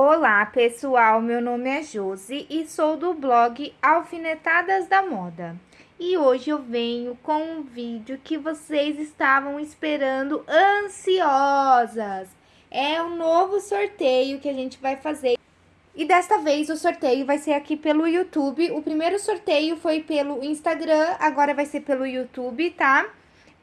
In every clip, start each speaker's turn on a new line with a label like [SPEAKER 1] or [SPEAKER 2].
[SPEAKER 1] Olá pessoal, meu nome é Josi e sou do blog Alfinetadas da Moda. E hoje eu venho com um vídeo que vocês estavam esperando ansiosas. É um novo sorteio que a gente vai fazer. E desta vez o sorteio vai ser aqui pelo YouTube. O primeiro sorteio foi pelo Instagram, agora vai ser pelo YouTube, tá?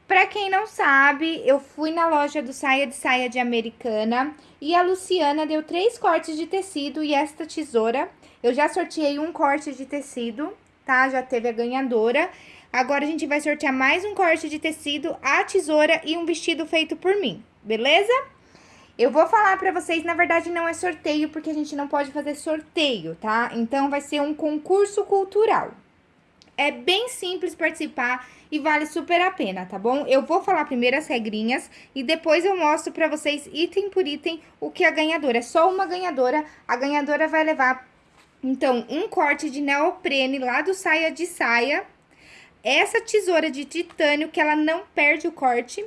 [SPEAKER 1] Pra quem não sabe, eu fui na loja do Saia de Saia de Americana e a Luciana deu três cortes de tecido e esta tesoura. Eu já sorteei um corte de tecido, tá? Já teve a ganhadora. Agora a gente vai sortear mais um corte de tecido, a tesoura e um vestido feito por mim, beleza? Eu vou falar pra vocês, na verdade não é sorteio, porque a gente não pode fazer sorteio, tá? Então vai ser um concurso cultural. É bem simples participar e vale super a pena, tá bom? Eu vou falar primeiro as regrinhas e depois eu mostro pra vocês item por item o que a ganhadora. É só uma ganhadora, a ganhadora vai levar, então, um corte de neoprene lá do saia de saia, essa tesoura de titânio que ela não perde o corte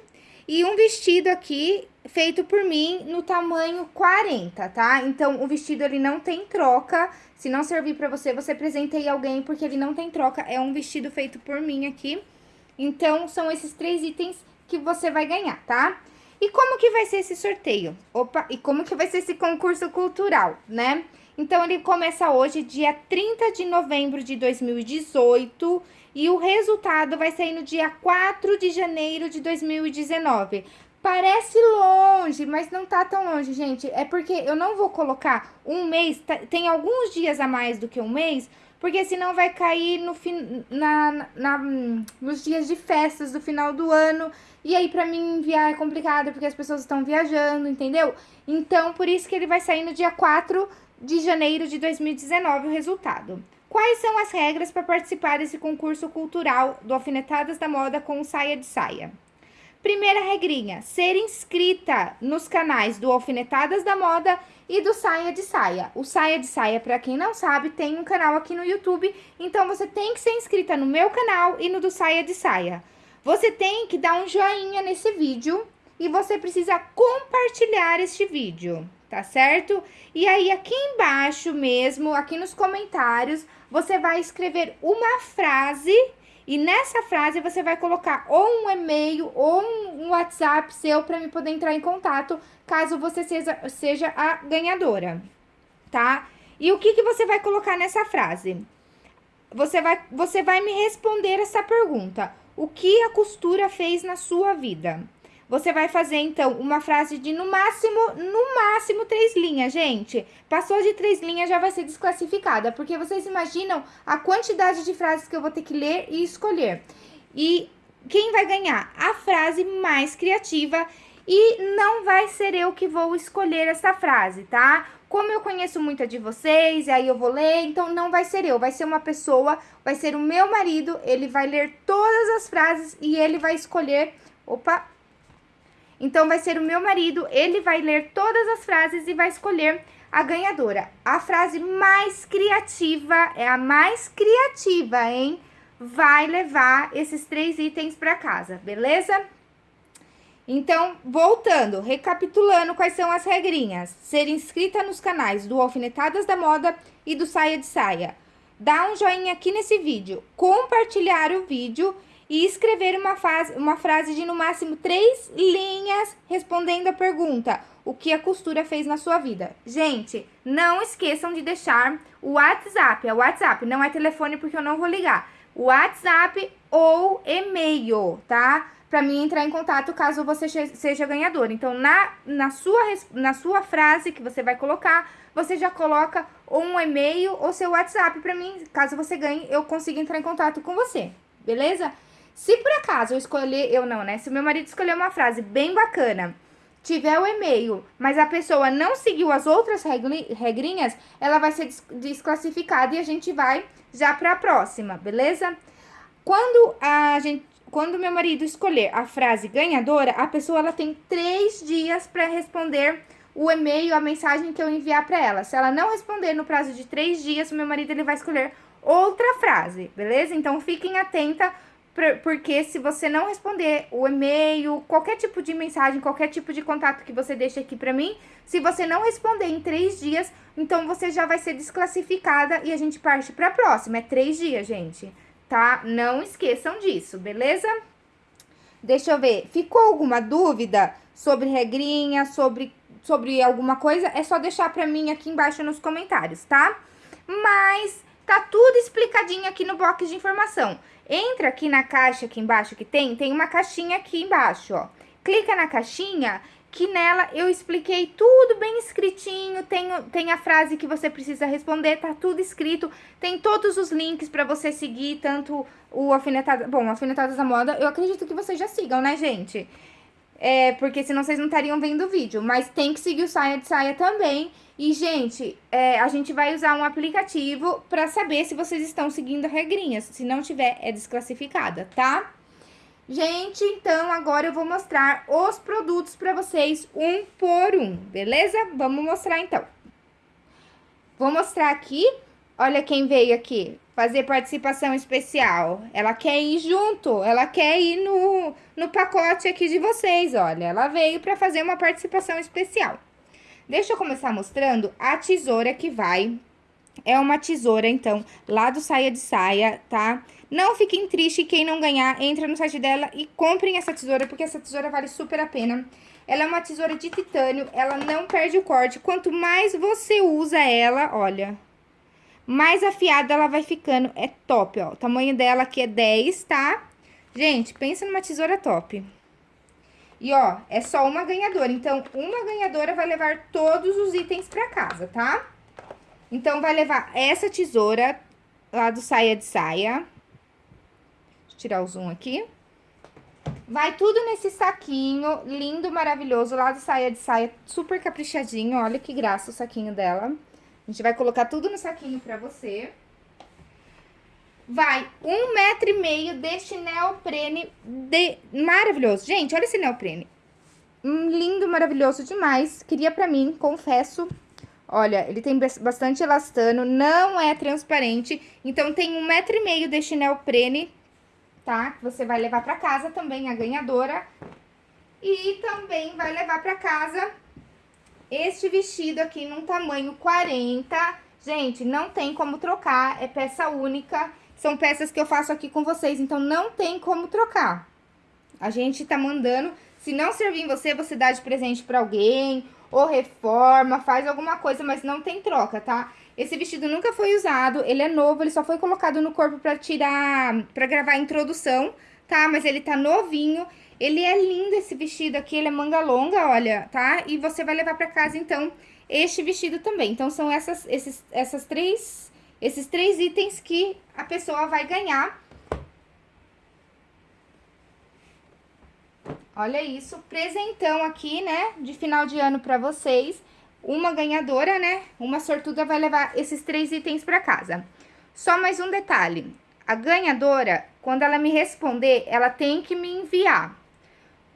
[SPEAKER 1] e um vestido aqui feito por mim no tamanho 40, tá? Então, o vestido, ele não tem troca. Se não servir pra você, você presenteie alguém, porque ele não tem troca. É um vestido feito por mim aqui. Então, são esses três itens que você vai ganhar, tá? E como que vai ser esse sorteio? Opa, e como que vai ser esse concurso cultural, né? Então, ele começa hoje, dia 30 de novembro de 2018, e o resultado vai sair no dia 4 de janeiro de 2019. Parece longe, mas não tá tão longe, gente. É porque eu não vou colocar um mês, tá, tem alguns dias a mais do que um mês, porque senão vai cair no fin, na, na, nos dias de festas do final do ano. E aí, pra mim enviar é complicado, porque as pessoas estão viajando, entendeu? Então, por isso que ele vai sair no dia 4 de janeiro de 2019 o resultado. Quais são as regras para participar desse concurso cultural do Alfinetadas da Moda com saia de saia? Primeira regrinha, ser inscrita nos canais do Alfinetadas da Moda e do Saia de Saia. O Saia de Saia, para quem não sabe, tem um canal aqui no YouTube, então você tem que ser inscrita no meu canal e no do Saia de Saia. Você tem que dar um joinha nesse vídeo e você precisa compartilhar este vídeo tá certo? E aí, aqui embaixo mesmo, aqui nos comentários, você vai escrever uma frase e nessa frase você vai colocar ou um e-mail ou um WhatsApp seu para me poder entrar em contato, caso você seja, seja a ganhadora, tá? E o que, que você vai colocar nessa frase? Você vai, você vai me responder essa pergunta. O que a costura fez na sua vida? Você vai fazer, então, uma frase de no máximo, no máximo três linhas, gente. Passou de três linhas, já vai ser desclassificada, porque vocês imaginam a quantidade de frases que eu vou ter que ler e escolher. E quem vai ganhar? A frase mais criativa e não vai ser eu que vou escolher essa frase, tá? Como eu conheço muita de vocês, e aí eu vou ler, então não vai ser eu, vai ser uma pessoa, vai ser o meu marido, ele vai ler todas as frases e ele vai escolher... Opa, então, vai ser o meu marido, ele vai ler todas as frases e vai escolher a ganhadora. A frase mais criativa, é a mais criativa, hein? Vai levar esses três itens para casa, beleza? Então, voltando, recapitulando quais são as regrinhas. Ser inscrita nos canais do Alfinetadas da Moda e do Saia de Saia. Dá um joinha aqui nesse vídeo, compartilhar o vídeo e escrever uma, fase, uma frase de no máximo três linhas respondendo a pergunta: o que a costura fez na sua vida? Gente, não esqueçam de deixar o WhatsApp, é o WhatsApp, não é telefone porque eu não vou ligar. WhatsApp ou e-mail, tá? Para mim entrar em contato caso você seja ganhador. Então, na, na, sua, na sua frase que você vai colocar, você já coloca ou um e-mail ou seu WhatsApp para mim, caso você ganhe, eu consiga entrar em contato com você, beleza? Se por acaso eu escolher, eu não, né? Se meu marido escolher uma frase bem bacana, tiver o e-mail, mas a pessoa não seguiu as outras regrinhas, ela vai ser desclassificada e a gente vai já para a próxima, beleza? Quando a gente, quando meu marido escolher a frase ganhadora, a pessoa ela tem três dias para responder o e-mail, a mensagem que eu enviar para ela. Se ela não responder no prazo de três dias, o meu marido ele vai escolher outra frase, beleza? Então fiquem atenta porque se você não responder o e-mail, qualquer tipo de mensagem, qualquer tipo de contato que você deixa aqui pra mim, se você não responder em três dias, então você já vai ser desclassificada e a gente parte pra próxima. É três dias, gente, tá? Não esqueçam disso, beleza? Deixa eu ver, ficou alguma dúvida sobre regrinha, sobre, sobre alguma coisa? É só deixar pra mim aqui embaixo nos comentários, tá? Mas tá tudo explicadinho aqui no box de informação. Entra aqui na caixa aqui embaixo que tem, tem uma caixinha aqui embaixo, ó. Clica na caixinha que nela eu expliquei tudo bem escritinho, tem, tem a frase que você precisa responder, tá tudo escrito, tem todos os links para você seguir, tanto o Alfinetadas, bom, Alfinetadas da Moda, eu acredito que vocês já sigam, né, gente? É, porque senão vocês não estariam vendo o vídeo, mas tem que seguir o Saia de Saia também. E, gente, é, a gente vai usar um aplicativo para saber se vocês estão seguindo regrinhas, se não tiver, é desclassificada, tá? Gente, então agora eu vou mostrar os produtos para vocês um por um, beleza? Vamos mostrar então. Vou mostrar aqui, olha quem veio aqui, fazer participação especial. Ela quer ir junto, ela quer ir no, no pacote aqui de vocês, olha. Ela veio para fazer uma participação especial. Deixa eu começar mostrando a tesoura que vai. É uma tesoura, então, lá do Saia de Saia, tá? Não fiquem tristes quem não ganhar, entra no site dela e comprem essa tesoura, porque essa tesoura vale super a pena. Ela é uma tesoura de titânio, ela não perde o corte. Quanto mais você usa ela, olha, mais afiada ela vai ficando. É top, ó. O tamanho dela aqui é 10, tá? Gente, pensa numa tesoura top. E, ó, é só uma ganhadora. Então, uma ganhadora vai levar todos os itens pra casa, tá? Então, vai levar essa tesoura lá do saia de saia tirar o zoom aqui. Vai tudo nesse saquinho lindo, maravilhoso, lá do saia de saia, super caprichadinho. Olha que graça o saquinho dela. A gente vai colocar tudo no saquinho pra você. Vai um metro e meio deste neoprene de... maravilhoso. Gente, olha esse neoprene. Um lindo, maravilhoso demais. Queria pra mim, confesso. Olha, ele tem bastante elastano, não é transparente. Então, tem um metro e meio deste neoprene tá? Você vai levar pra casa também a ganhadora. E também vai levar pra casa este vestido aqui num tamanho 40. Gente, não tem como trocar, é peça única. São peças que eu faço aqui com vocês, então não tem como trocar. A gente tá mandando, se não servir em você, você dá de presente pra alguém, ou reforma, faz alguma coisa, mas não tem troca, tá? Esse vestido nunca foi usado, ele é novo, ele só foi colocado no corpo pra tirar, pra gravar a introdução, tá? Mas ele tá novinho, ele é lindo esse vestido aqui, ele é manga longa, olha, tá? E você vai levar pra casa, então, este vestido também. Então, são essas, esses, essas três, esses três itens que a pessoa vai ganhar. Olha isso, presentão aqui, né, de final de ano pra vocês uma ganhadora, né? Uma sortuda vai levar esses três itens para casa. Só mais um detalhe. A ganhadora, quando ela me responder, ela tem que me enviar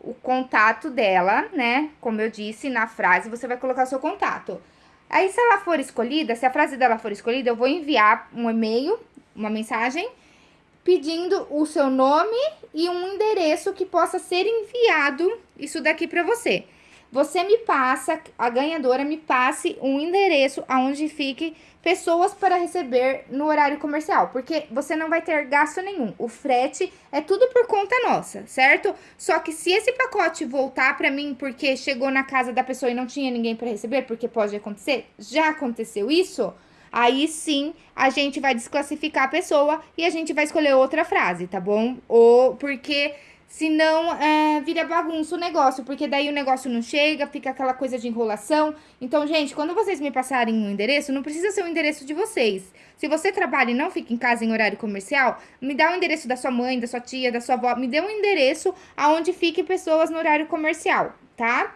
[SPEAKER 1] o contato dela, né? Como eu disse na frase, você vai colocar o seu contato. Aí, se ela for escolhida, se a frase dela for escolhida, eu vou enviar um e-mail, uma mensagem, pedindo o seu nome e um endereço que possa ser enviado isso daqui para você você me passa, a ganhadora me passe um endereço aonde fique pessoas para receber no horário comercial, porque você não vai ter gasto nenhum. O frete é tudo por conta nossa, certo? Só que se esse pacote voltar para mim porque chegou na casa da pessoa e não tinha ninguém para receber, porque pode acontecer, já aconteceu isso, aí sim a gente vai desclassificar a pessoa e a gente vai escolher outra frase, tá bom? Ou porque Senão, é, vira bagunça o negócio, porque daí o negócio não chega, fica aquela coisa de enrolação. Então, gente, quando vocês me passarem um endereço, não precisa ser o endereço de vocês. Se você trabalha e não fica em casa em horário comercial, me dá o endereço da sua mãe, da sua tia, da sua avó, me dê um endereço aonde fiquem pessoas no horário comercial, tá?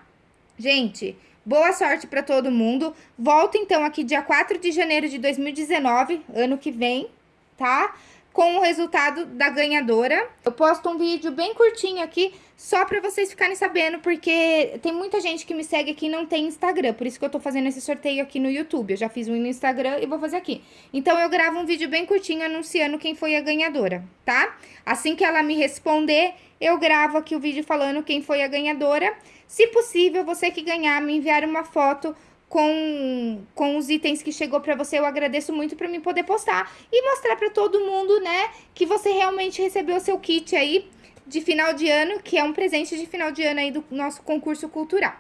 [SPEAKER 1] Gente, boa sorte para todo mundo. Volto então aqui dia 4 de janeiro de 2019, ano que vem, tá? Com o resultado da ganhadora. Eu posto um vídeo bem curtinho aqui, só pra vocês ficarem sabendo, porque tem muita gente que me segue aqui e não tem Instagram, por isso que eu tô fazendo esse sorteio aqui no YouTube. Eu já fiz um no Instagram e vou fazer aqui. Então, eu gravo um vídeo bem curtinho anunciando quem foi a ganhadora, tá? Assim que ela me responder, eu gravo aqui o vídeo falando quem foi a ganhadora. Se possível, você que ganhar, me enviar uma foto com, com os itens que chegou para você, eu agradeço muito para mim poder postar e mostrar para todo mundo, né, que você realmente recebeu o seu kit aí de final de ano, que é um presente de final de ano aí do nosso concurso cultural.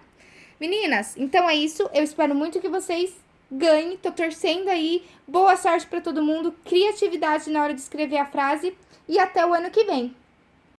[SPEAKER 1] Meninas, então é isso, eu espero muito que vocês ganhem, tô torcendo aí, boa sorte para todo mundo, criatividade na hora de escrever a frase. E até o ano que vem.